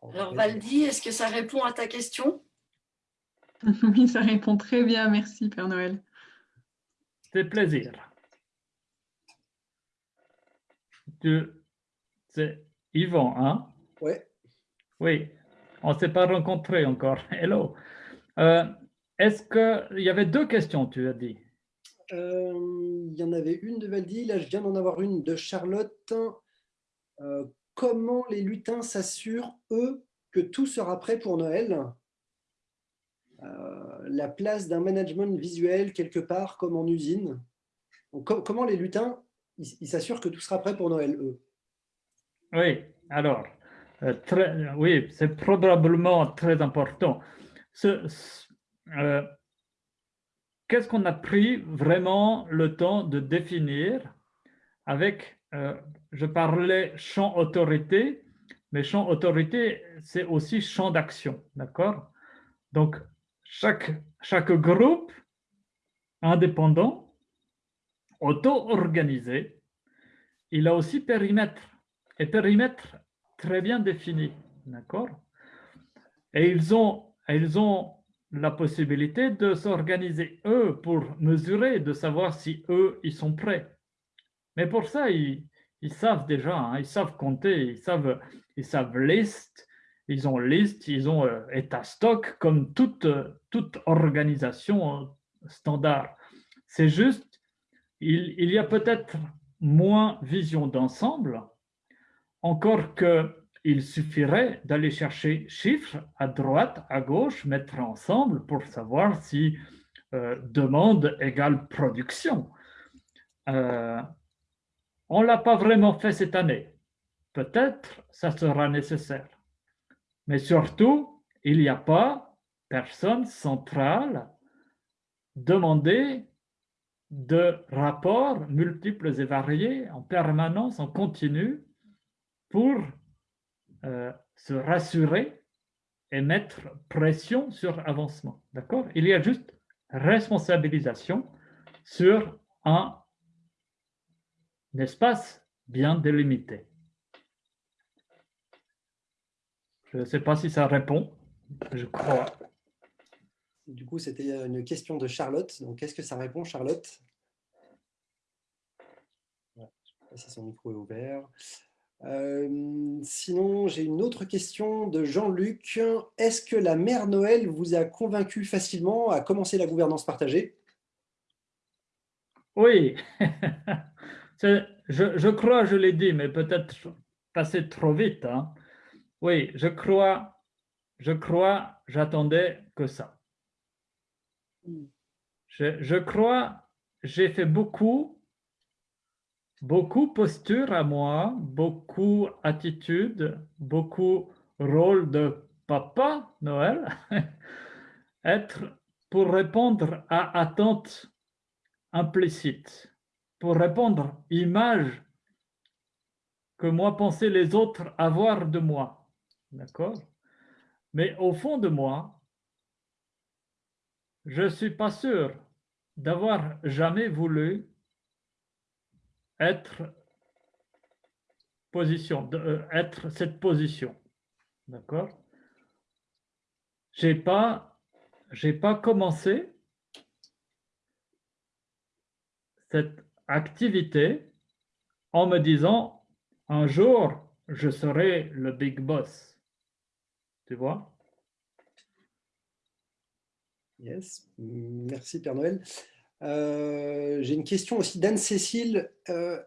Speaker 2: Alors Valdi, est-ce que ça répond à ta question?
Speaker 4: Oui, ça répond très bien. Merci, Père Noël.
Speaker 3: C'est plaisir. Tu, c'est Yvan, hein?
Speaker 1: Ouais.
Speaker 3: Oui, on ne s'est pas rencontrés encore. Hello. Euh, Est-ce qu'il y avait deux questions, tu as dit?
Speaker 1: Euh, il y en avait une de Valdi, là je viens d'en avoir une de Charlotte. Euh, comment les lutins s'assurent, eux, que tout sera prêt pour Noël? La place d'un management visuel quelque part, comme en usine. Comment les lutins, ils s'assurent que tout sera prêt pour Noël, eux?
Speaker 3: Oui, alors, euh, très- oui, c'est probablement très important. Euh, Qu'est-ce qu'on a pris vraiment le temps de définir avec, euh, je parlais champ autorité, mais champ autorité, c'est aussi champ d'action, d'accord? Donc, chaque, chaque groupe indépendant, auto-organisé, il a aussi périmètre et périmètre très bien défini, d'accord? Et ils ont, ils ont la possibilité de s'organiser eux pour mesurer, de savoir si eux, ils sont prêts. Mais pour ça, ils, ils savent déjà, hein, ils savent compter, ils savent, ils savent liste, ils ont liste, ils ont euh, état stock comme toute, euh, toute organisation euh, standard. C'est juste, il, il y a peut-être moins vision d'ensemble, encore que il suffirait d'aller chercher chiffres à droite, à gauche, mettre ensemble pour savoir si demande égale production. On ne l'a pas vraiment fait cette année. Peut-être ça sera nécessaire. Mais surtout, il n'y a pas personne centrale demandée de rapports multiples et variés en permanence, en continu, pour euh, se rassurer et mettre pression sur avancement. D'accord? Il y a juste responsabilisation sur un, espace bien délimité. Je ne sais pas si ça répond, je crois.
Speaker 1: Du coup, c'était une question de Charlotte. Donc, qu'est-ce que ça répond, Charlotte? Je ne sais pas si son micro est ouvert. Euh, sinon, j'ai une autre question de Jean-Luc. Est-ce que la mère Noël vous a convaincu facilement à commencer la gouvernance partagée?
Speaker 3: Oui, je, je, crois, je l'ai dit, mais peut-être passé trop vite. Hein. Oui, je crois, je crois, j'attendais que ça. Je, crois, j'ai fait beaucoup beaucoup posture à moi, beaucoup attitude, beaucoup rôle de papa Noël, être pour répondre à attente implicite, pour répondre image que moi pensaient les autres avoir de moi. D'accord Mais au fond de moi, je ne suis pas sûr d'avoir jamais voulu être position, euh, être cette position. D'accord J'ai pas, j'ai pas commencé cette activité en me disant un jour je serai le big boss. Tu vois?
Speaker 1: Yes, merci Père Noël. Euh, j'ai une question aussi d'Anne-Cécile. Euh,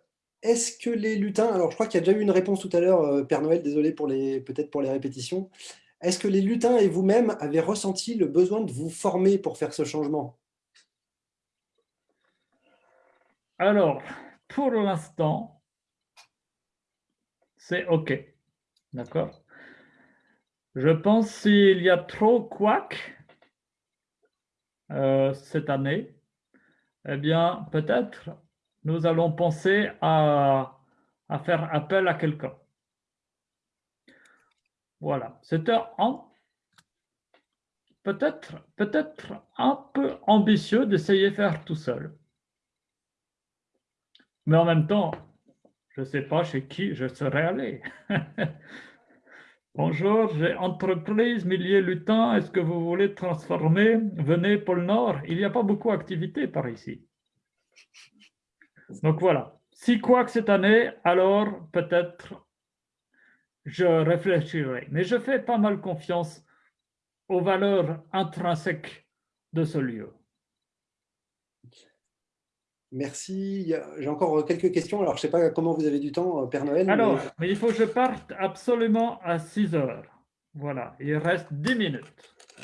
Speaker 1: est-ce que les lutins, alors je crois qu'il y a déjà eu une réponse tout à l'heure, euh, Père Noël, désolé pour les peut-être pour les répétitions. Est-ce que les lutins et vous-même avez ressenti le besoin de vous former pour faire ce changement?
Speaker 3: Alors, pour l'instant, c'est OK. D'accord? Je pense s'il y a trop quack cette année, eh bien, peut-être nous allons penser à, faire appel à quelqu'un. Voilà, c'était peut-être peut-être un peu ambitieux d'essayer de faire tout seul. Mais en même temps, je ne sais pas chez qui je serais allé. Bonjour, j'ai entreprise Milliers Lutin. Est-ce que vous voulez transformer? Venez Pôle Nord. Il n'y a pas beaucoup d'activités par ici. Donc voilà. Si quoi que cette année, alors peut-être je réfléchirai. Mais je fais pas mal confiance aux valeurs intrinsèques de ce lieu.
Speaker 1: Merci. J'ai encore quelques questions. Alors, je ne sais pas comment vous avez du temps, euh, Père Noël.
Speaker 3: Alors, mais... il faut que je parte absolument à 6 heures. Voilà, il reste 10 minutes.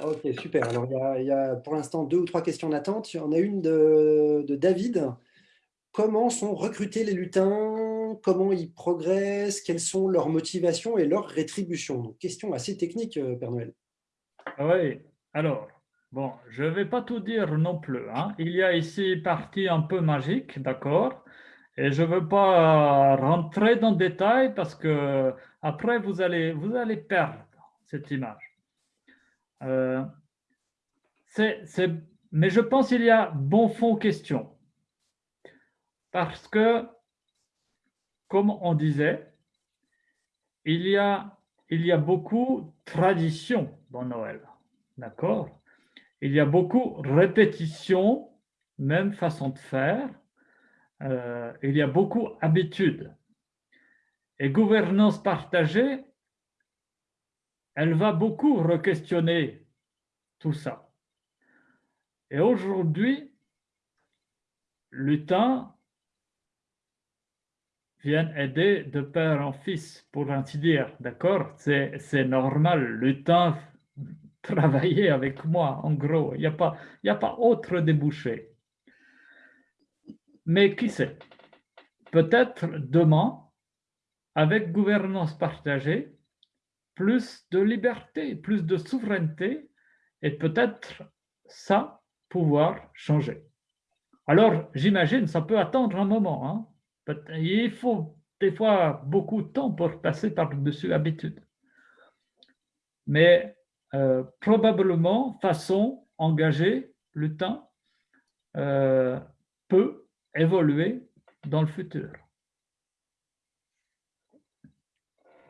Speaker 1: Ok, super. Alors, il y a, pour l'instant deux ou trois questions d'attente. Il y en a une de, de, David. Comment sont recrutés les lutins? Comment ils progressent? Quelles sont leurs motivations et leurs rétributions? Donc, question assez technique, euh, Père Noël.
Speaker 3: Oui, alors, Bon, je ne vais pas tout dire non plus. Hein. Il y a ici une partie un peu magique, d'accord Et je ne veux pas rentrer dans le détail parce que après, vous allez, vous allez perdre cette image. Euh, mais je pense qu'il y a bon fond question. Parce que, comme on disait, il y a, il y a beaucoup de traditions dans Noël. D'accord il y a beaucoup de répétitions, même façon de faire. Euh, il y a beaucoup d'habitudes. Et gouvernance partagée, elle va beaucoup re-questionner tout ça. Et aujourd'hui, Lutin vient aider de père en fils, pour ainsi dire, d'accord? C'est normal, Lutin travailler avec moi, en gros. Il n'y a, pas, a pas autre débouché. Mais qui sait? Peut-être demain, avec gouvernance partagée, plus de liberté, plus de souveraineté, et peut-être ça pouvoir changer. Alors, j'imagine, ça peut attendre un moment. Hein. Il faut des fois beaucoup de temps pour passer par-dessus l'habitude. Mais euh, probablement, façon engagée, le temps euh, peut évoluer dans le futur.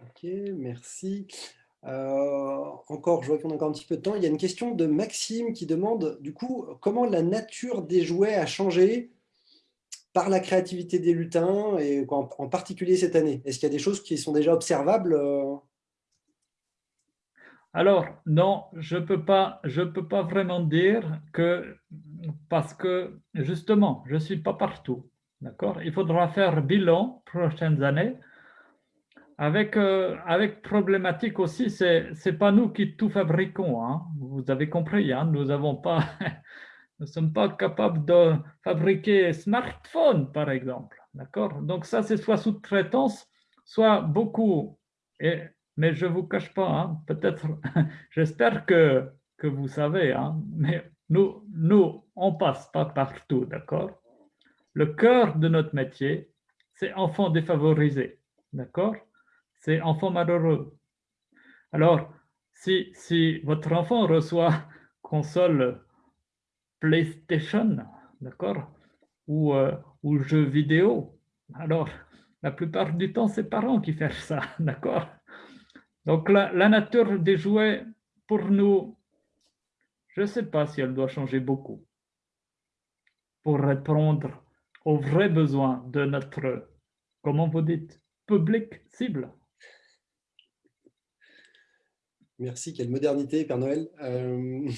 Speaker 1: Ok, merci. encore, je vois qu'on a encore un petit peu de temps. Il y a une question de Maxime qui demande, du coup, comment la nature des jouets a changé par la créativité des lutins, et en, particulier cette année? Est-ce qu'il y a des choses qui sont déjà observables euh?
Speaker 3: Alors, non, je ne peux, pas, peux pas vraiment dire que, parce que justement, je ne suis pas partout. D'accord? Il faudra faire bilan prochaines années. Avec, euh, avec problématique aussi, ce n'est pas nous qui tout fabriquons. Hein. Vous avez compris, hein? nous n'avons pas ne sommes pas capables de fabriquer smartphone, par exemple. D'accord? Donc ça, c'est soit sous-traitance, soit beaucoup. Mais je ne vous cache pas, hein, peut-être, j'espère que, que vous savez, hein, mais nous, nous, on passe pas partout, d'accord? Le cœur de notre métier, c'est enfants défavorisés, d'accord? C'est enfants malheureux. Alors, si, si votre enfant reçoit console PlayStation, d'accord? Ou, euh, ou jeux vidéo. Alors, la plupart du temps, c'est parents qui font ça, d'accord? Donc, la, nature des jouets, pour nous, je ne sais pas si elle doit changer beaucoup pour répondre aux vrais besoins de notre, comment vous dites, public cible.
Speaker 1: Merci, quelle modernité, Père Noël. Euh,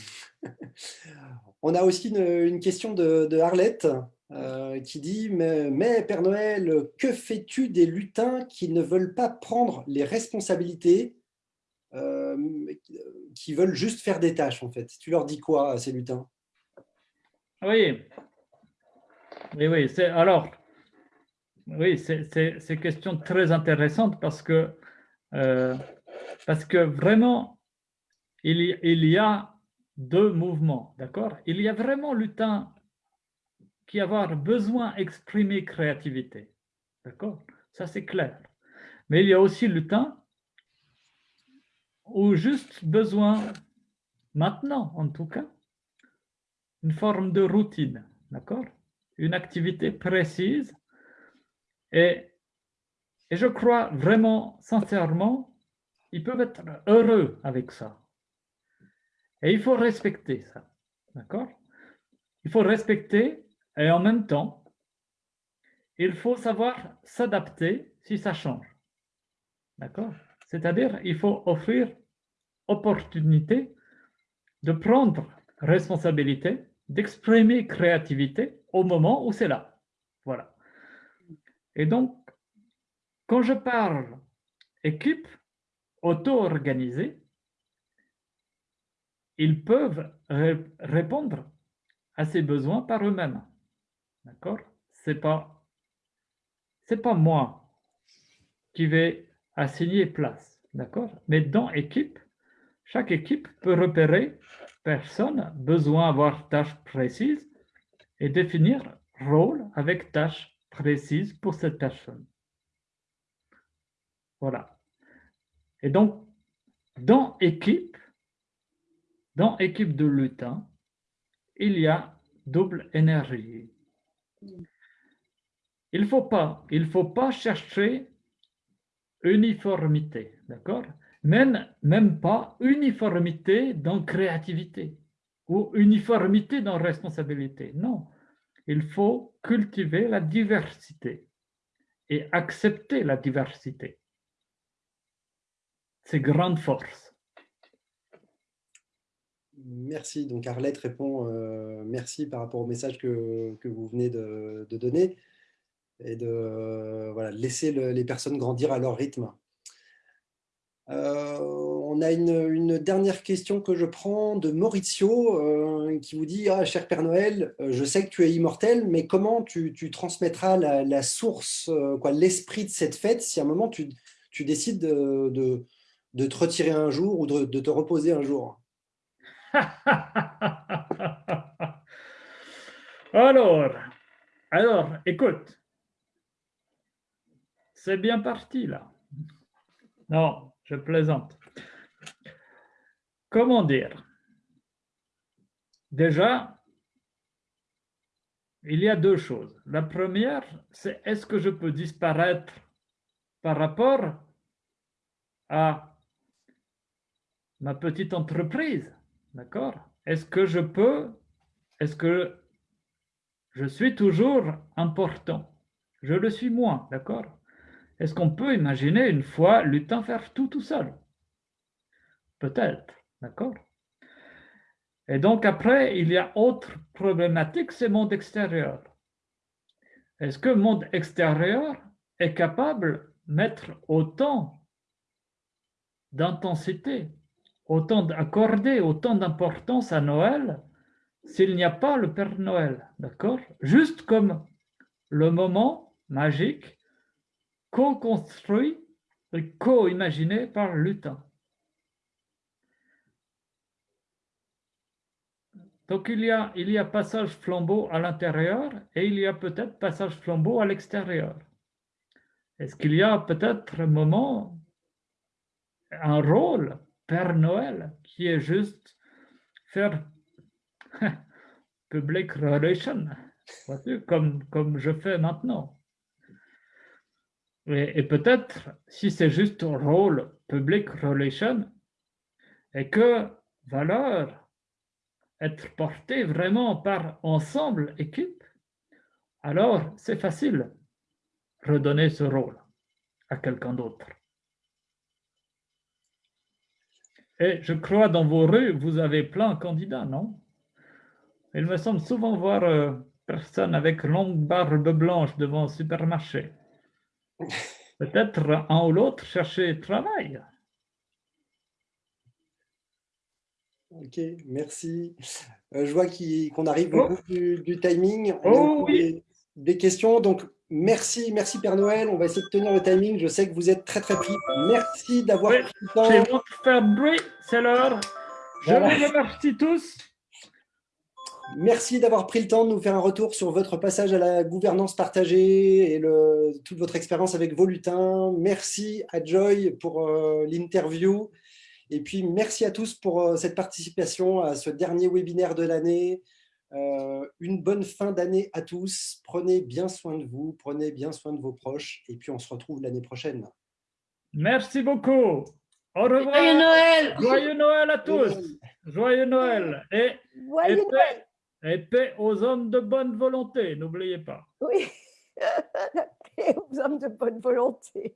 Speaker 1: on a aussi une, question de, Arlette euh, qui dit mais, Père Noël, que fais-tu des lutins qui ne veulent pas prendre les responsabilités, euh, qui veulent juste faire des tâches en fait? Tu leur dis quoi à ces lutins?
Speaker 3: Oui, oui, oui. Alors, oui, c'est une question très intéressante parce que parce que vraiment, il y, il y a deux mouvements, d'accord? Il y a vraiment lutin qui a besoin d'exprimer créativité, d'accord? Ça, c'est clair. Mais il y a aussi lutin ou juste besoin, maintenant en tout cas, une forme de routine, d'accord? Une activité précise. Et, et je crois vraiment, sincèrement, ils peuvent être heureux avec ça. Et il faut respecter ça. D'accord? Il faut respecter et en même temps, il faut savoir s'adapter si ça change. D'accord? C'est-à-dire, il faut offrir opportunité de prendre responsabilité, d'exprimer créativité au moment où c'est là. Voilà. Et donc, quand je parle équipe, auto-organisés, ils peuvent répondre à ces besoins par eux-mêmes. D'accord? C'est pas pas moi qui vais assigner place, d'accord? Mais dans équipe, chaque équipe peut repérer personne, besoin d'avoir tâche précise et définir rôle avec tâche précise pour cette personne. Voilà. Et donc, dans équipe, dans équipe de lutin, il y a double énergie. Il ne faut, pas, faut pas chercher uniformité, d'accord? Même, même pas uniformité dans créativité ou uniformité dans responsabilité. Non, il faut cultiver la diversité et accepter la diversité c'est grande force.
Speaker 1: Merci. Donc Arlette répond euh, merci par rapport au message que, vous venez de, donner et de voilà, laisser les personnes grandir à leur rythme. Euh, on a une, dernière question que je prends de Maurizio euh, qui vous dit ah, Cher Père Noël, je sais que tu es immortel, mais comment tu, transmettras la, source, l'esprit de cette fête si à un moment tu, décides de de te retirer un jour ou de, te reposer un jour?
Speaker 3: Alors, alors, écoute, c'est bien parti là. Non, je plaisante. Comment dire? Déjà, il y a deux choses. La première, c'est est-ce que je peux disparaître par rapport à ma petite entreprise, d'accord. Est-ce que je peux, est-ce que je suis toujours important? Je le suis moins, d'accord? Est-ce qu'on peut imaginer une fois Lutin faire tout tout seul? Peut-être, d'accord? Et donc après, il y a autre problématique, c'est monde extérieur. Est-ce que le monde extérieur est capable de mettre autant d'intensité, autant d'accorder autant d'importance à Noël s'il n'y a pas le Père Noël, d'accord? Juste comme le moment magique co-construit et co-imaginé par Lutin. Donc il y, a, il y a passage flambeau à l'intérieur et il y a peut-être passage flambeau à l'extérieur. Est-ce qu'il y a peut-être un moment, un rôle, Père Noël, qui est juste faire public relation, comme, comme je fais maintenant. Et, peut-être, si c'est juste un rôle public relation, et que valeur être porté vraiment par ensemble, équipe, alors c'est facile redonner ce rôle à quelqu'un d'autre. Et je crois dans vos rues, vous avez plein de candidats, non? Il me semble souvent voir euh, personne avec longue barbe blanche devant un supermarché. Peut-être un ou l'autre chercher travail.
Speaker 1: Ok, merci. Euh, je vois qu'on arrive au
Speaker 3: Oh.
Speaker 1: bout du, du timing. On
Speaker 3: Oh, oui.
Speaker 1: des, des questions. Donc, merci, merci Père Noël. On va essayer de tenir le timing. Je sais que vous êtes très, très pris. Merci d'avoir pris le
Speaker 3: C'est
Speaker 1: temps.
Speaker 3: bon de faire bruit, c'est l'heure. Je
Speaker 1: Voilà.
Speaker 3: vous remercie tous.
Speaker 1: Merci d'avoir pris le temps de nous faire un retour sur votre passage à la gouvernance partagée et le, toute votre expérience avec vos lutins. Merci à Joy pour euh, l'interview. Et puis, merci à tous pour euh, cette participation à ce dernier webinaire de l'année. Euh, une bonne fin d'année à tous. Prenez bien soin de vous, prenez bien soin de vos proches. Et puis, on se retrouve l'année prochaine.
Speaker 3: Merci beaucoup. Au revoir.
Speaker 2: Joyeux Noël
Speaker 3: Joyeux Noël à tous. Joyeux Noël. Et,
Speaker 5: Joyeux
Speaker 3: et
Speaker 5: Noël.
Speaker 3: paix, et paix aux hommes de bonne volonté, n'oubliez pas.
Speaker 5: Oui. Et aux hommes de bonne volonté.